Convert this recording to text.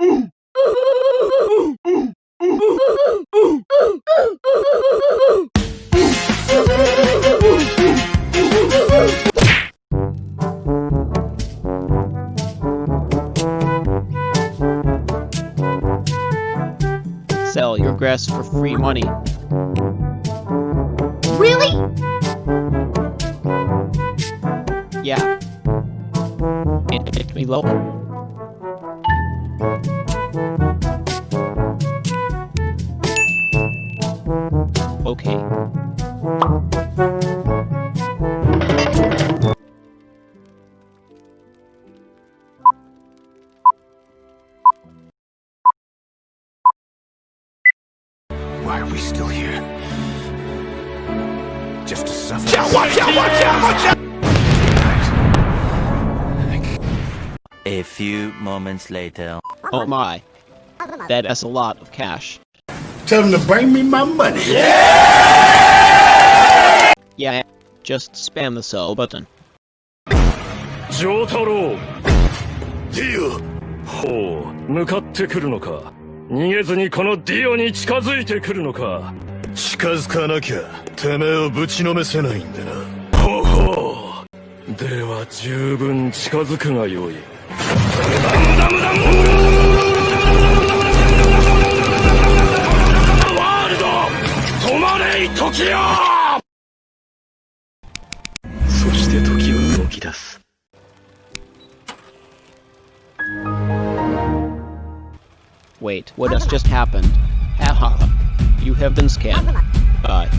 Sell your grass for free money. Really? Yeah. It hit me low. Okay. Why are we still here? Just to suffer. Watch out! Watch out! Watch out! A few moments later. Oh my. That is a lot of cash. Tell them to bring me my money. Yeah. Just spam the sell button. 丈太郎 Do you? ほう向かってくるのか逃げずにこのディオに近づいてくるのか近づかなきゃてめえをぶちのめせないんでなほうほうでは十分近づくがよいワそして時は動き出す Wait, what has just happened? Haha. You have been scammed. Bye.